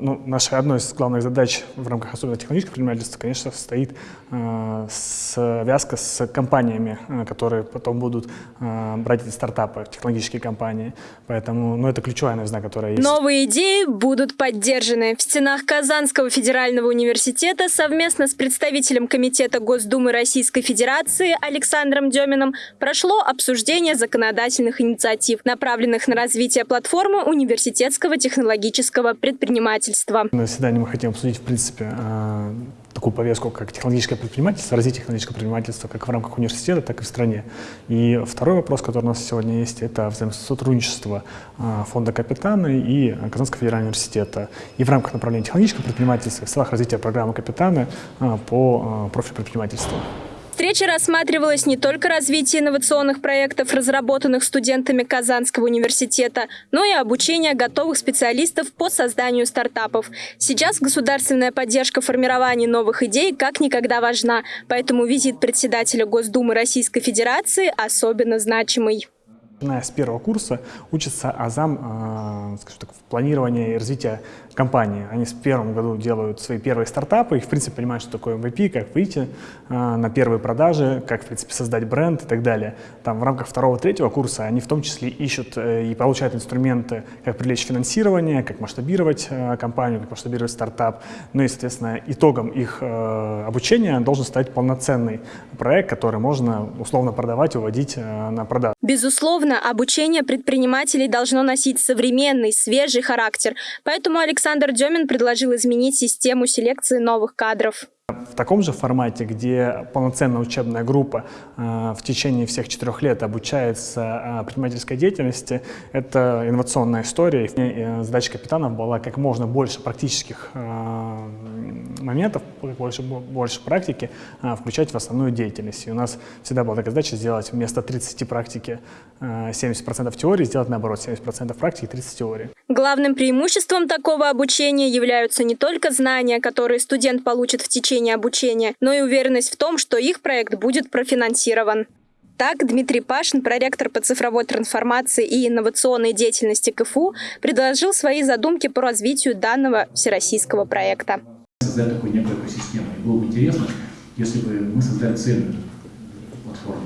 Ну, наша одной из главных задач в рамках особенно технологического предпринимательства, конечно, стоит э, связка с компаниями, э, которые потом будут э, брать эти стартапы, технологические компании. Поэтому, ну, это ключевая новизна, которая есть. Новые идеи будут поддержаны. В стенах Казанского федерального университета совместно с представителем Комитета Госдумы Российской Федерации Александром Деминым прошло обсуждение законодательных инициатив, направленных на развитие платформы университетского технологического предпринимательства. На заседании мы хотим обсудить, в принципе, э, такую повестку, как технологическое предпринимательство, развитие технологического предпринимательства как в рамках университета, так и в стране. И второй вопрос, который у нас сегодня есть, это взаимосотрудничество э, фонда «Капитаны» и Казанского федерального университета. И в рамках направления технологического предпринимательства, в целях развития программы «Капитаны» э, по профилю предпринимательства встрече рассматривалось не только развитие инновационных проектов, разработанных студентами Казанского университета, но и обучение готовых специалистов по созданию стартапов. Сейчас государственная поддержка формирования новых идей как никогда важна, поэтому визит председателя Госдумы Российской Федерации особенно значимый. Начиная с первого курса учится азам, э, скажем так, в планировании и развитии компании. Они в первом году делают свои первые стартапы, их, в принципе, понимают, что такое MVP, как выйти э, на первые продажи, как, в принципе, создать бренд и так далее. Там в рамках второго-третьего курса они в том числе ищут э, и получают инструменты, как привлечь финансирование, как масштабировать компанию, как масштабировать стартап. Ну и, соответственно, итогом их обучения должен стать полноценный проект, который можно условно продавать э, на продажу. Безусловно, обучение предпринимателей должно носить современный, свежий характер. Поэтому Александр Демин предложил изменить систему селекции новых кадров. В таком же формате, где полноценная учебная группа э, в течение всех четырех лет обучается э, предпринимательской деятельности, это инновационная история. И э, задача капитанов была как можно больше практических моментов, больше, больше практики э, включать в основную деятельность. И у нас всегда была такая задача сделать вместо 30 практики э, 70% теории, сделать наоборот 70% практики, 30 теории. Главным преимуществом такого обучения являются не только знания, которые студент получит в течение обучения, но и уверенность в том, что их проект будет профинансирован. Так, Дмитрий Пашин, проректор по цифровой трансформации и инновационной деятельности КФУ, предложил свои задумки по развитию данного всероссийского проекта. Создать такую некую экосистему. И было бы интересно, если бы мы создали цельную платформу.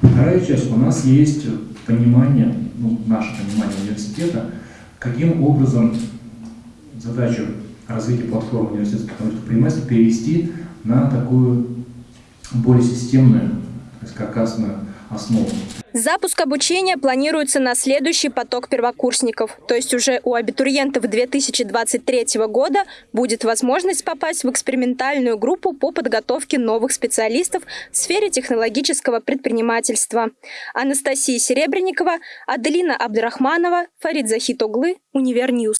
Вторая часть. У нас есть понимание, ну, наше понимание университета, каким образом задачу развитие платформы университетских предпринимательств перевести на такую более системную, каркасную основу. Запуск обучения планируется на следующий поток первокурсников. То есть уже у абитуриентов 2023 года будет возможность попасть в экспериментальную группу по подготовке новых специалистов в сфере технологического предпринимательства. Анастасия Серебренникова, Аделина Абдрахманова, Фарид Захитоглы, Univer News.